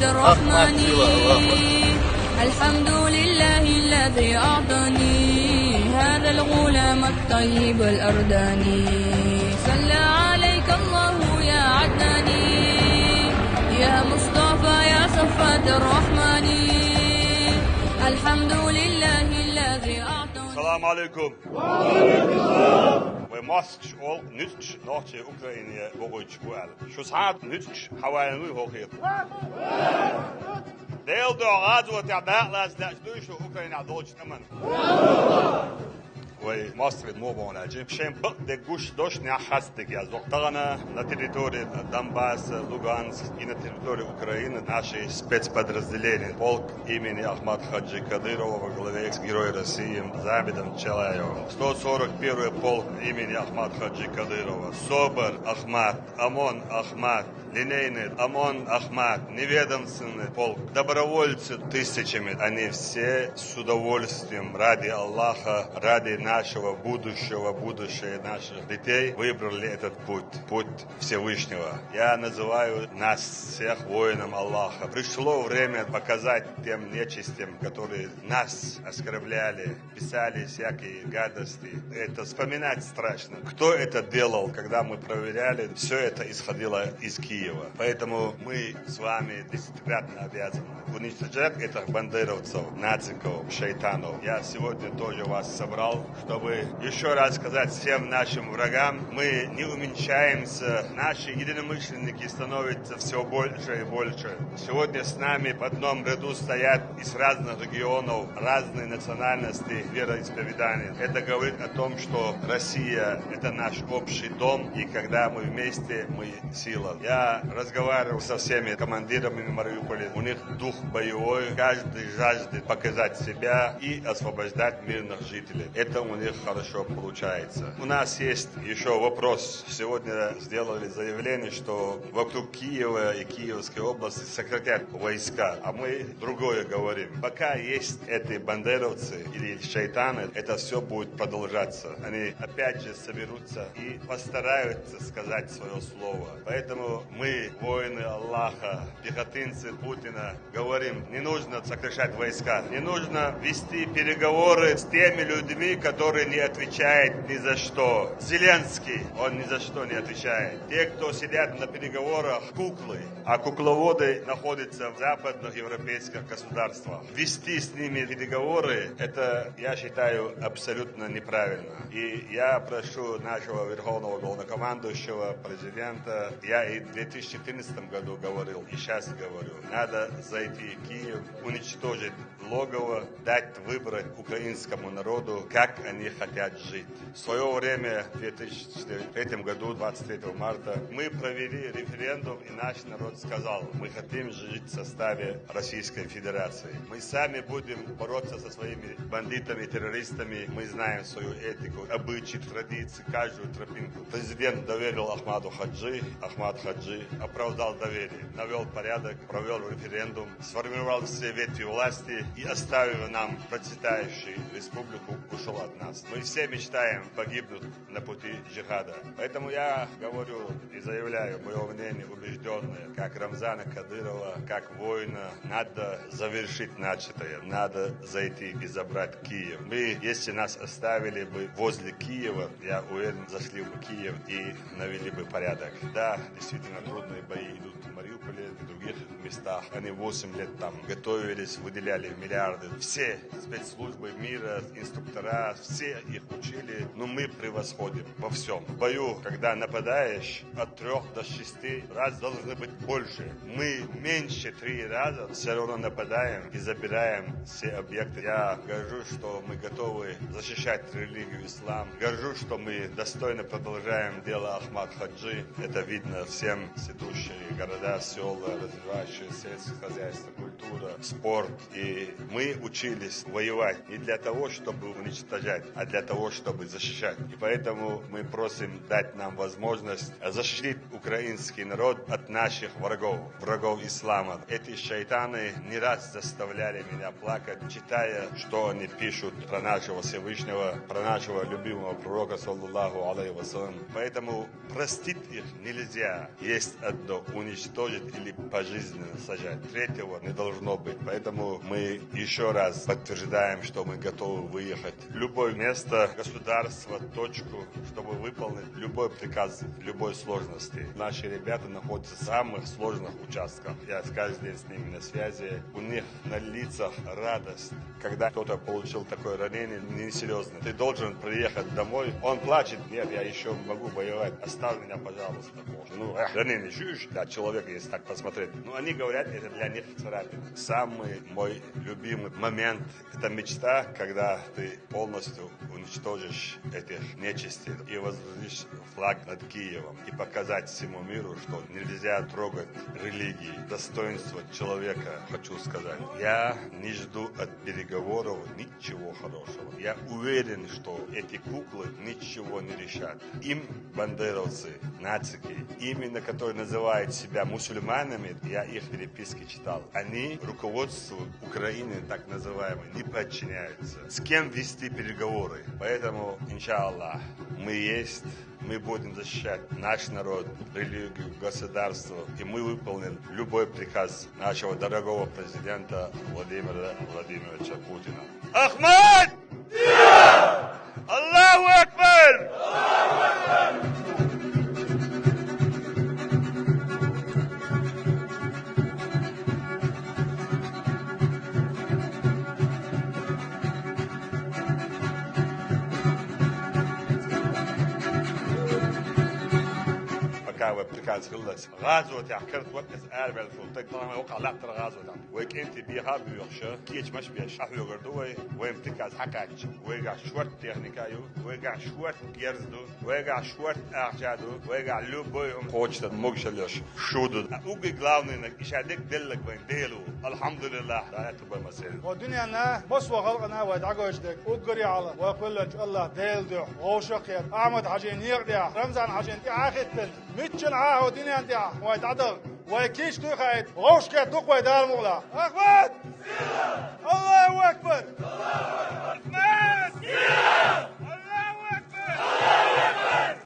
صفات الرحمن. الحمد لله الذي أعطاني هذا الغلام الطيب الأرداني. صلى عليك الله يا عدناني. يا مصطفى يا صفات الرحمن. الحمد لله الذي أعطاني. Salam alaikum. We mosk Moskv og nytt norsk Ukraina og Russland. Шусад nytt хавайны хохи. Дел до радио тебя лаз для Украина дочь нам. Аджим шем бак де гуш дош не хастик я зоктагана на территории Донбасс, Луганск и на территории Украины наши спецподразделения. Полк имени Ахмад Хаджи Кадырова во главе экс-героя России Забидом Челаевым. 141 полк имени Ахмад Хаджи Кадырова. Собор Ахмад, Амон Ахмад, линейный ОМОН Ахмад, неведомственный полк, добровольцы тысячами. Они все с удовольствием ради Аллаха, ради нашего будущего, будущее наших детей выбрали этот путь, путь Всевышнего. Я называю нас всех воинам Аллаха. Пришло время показать тем нечистям, которые нас оскорбляли, писали всякие гадости. Это вспоминать страшно. Кто это делал, когда мы проверяли, все это исходило из Киева. Поэтому мы с вами десятикратно обязаны уничтожать этих бандеровцев, нациков, шайтанов. Я сегодня тоже вас собрал, чтобы еще раз сказать всем нашим врагам, мы не уменьшаемся, наши единомышленники становятся все больше и больше. Сегодня с нами в одном ряду стоят из разных регионов, разные национальности, вероисповедания. Это говорит о том, что Россия – это наш общий дом, и когда мы вместе, мы сила. Я разговаривал со всеми командирами Мариуполя, у них дух боевой, каждый жаждет показать себя и освобождать мирных жителей. Это у них хорошо получается. У нас есть еще вопрос. Сегодня сделали заявление, что вокруг Киева и Киевской области сократят войска, а мы другое говорим. Пока есть эти бандеровцы или шайтаны, это все будет продолжаться. Они опять же соберутся и постараются сказать свое слово. Поэтому мы, воины Аллаха, пехотинцы Путина, говорим, не нужно сокращать войска, не нужно вести переговоры с теми людьми, которые не отвечают ни за что. Зеленский, он ни за что не отвечает. Те, кто сидят на переговорах, куклы, а кукловоды находятся в западных европейских государствах. Вести с ними переговоры, это, я считаю, абсолютно неправильно. И я прошу нашего верховного главнокомандующего, президента, я и в 2014 году говорил, и сейчас говорю, надо зайти в Киев, уничтожить логово, дать выбрать украинскому народу, как они хотят жить. В свое время, в 2003 году, 23 марта, мы провели референдум, и наш народ сказал, мы хотим жить в составе Российской Федерации. Мы сами будем бороться со своими бандитами, террористами, мы знаем свою этику, обычаи, традиции, каждую тропинку. Президент доверил Ахмаду Хаджи, Ахмад Хаджи оправдал доверие, навел порядок, провел референдум, сформировал все ветви власти и оставив нам процветающую республику, ушел от нас. Мы все мечтаем погибнуть на пути джихада. Поэтому я говорю и заявляю мое мнение убежденное, как Рамзана Кадырова, как воина, надо завершить начатое, надо зайти и забрать Киев. Мы, если нас оставили бы возле Киева, я уверен, зашли бы в Киев и навели бы порядок. Да, действительно трудные бои идут в Мариуполе и других местах. Они 8 лет там готовились, выделяли миллиарды. Все спецслужбы мира, инструктора, все их учили, но мы превосходим во всем. В бою, когда нападаешь, от трех до шести раз должны быть больше. Мы меньше три раза все равно нападаем и забираем все объекты. Я горжусь, что мы готовы защищать религию ислам. Горжусь, что мы достойно продолжаем дело Ахмад Хаджи. Это видно всем сидущие города, села, развивающие сельское хозяйство, культура, спорт. И мы учились воевать не для того, чтобы уничтожать, а для того, чтобы защищать. И поэтому мы просим дать нам возможность защитить украинский народ от наших врагов, врагов ислама. Эти шайтаны не раз заставляли меня плакать, читая, что они пишут про нашего Всевышнего, про нашего любимого пророка, саллаллаху алейхи вассалам. Поэтому простить их нельзя. Есть одно – уничтожить или пожизненно сажать. Третьего не должно быть. Поэтому мы еще раз подтверждаем, что мы готовы выехать в любое место, государство, точку, чтобы выполнить любой приказ, любой сложности. Наши ребята находятся в самых сложных участках. Я каждый день с ними на связи. У них на лицах радость, когда кто-то получил такое ранение несерьезное. Ты должен приехать домой. Он плачет. Нет, я еще могу воевать. Оставь меня, пожалуйста. Ну, эх, ранение чуешь? Да, человек, если так посмотреть. Ну, они говорят, это для них царапин. Самый мой любимый момент, это мечта, когда ты полностью уничтожишь этих нечисти и возвратишь флаг над Киевом и показать всему миру, что нельзя трогать религии, достоинство человека, хочу сказать. Я не жду от переговоров ничего хорошего. Я уверен, что эти куклы ничего не решат. Им бандеровцы, нацики, именно которые называют себя мусульманами, я их переписки читал, они руководству Украины, так называемой, не подчиняются. С кем вести переговоры? Поэтому, иншаллах, мы есть, мы будем защищать наш народ, религию, государство, и мы выполним любой приказ нашего дорогого президента Владимира Владимировича Путина. Ахмад! غاز خلص غاز و وقت آل بالفونتك طبعا ما وقع لا ترى غاز وتعب ويك انت بيها بيوخشة كيش مش بيها شحو يغردوي ويمتك از حكاك ويقع شوت تكنيكايو ويقع شوت يرزدو ويقع شوت أخجادو ويقع لو بوي ام قوتش مقش ليش شودو اوج انك اشادك دلك وين ديلو الحمد لله لا تبقى مسائل ودنيانا بس وغلقنا ودعجوشتك وقري على وأقول لك الله ديل دو احمد اعمد عجين يقدع رمزان عجين اخذ مثل عاهد دینی اندیا وای دادر وای کیش تو خاید روش که تو کوی دار مولا أخبار الله اکبر! الله اکبر!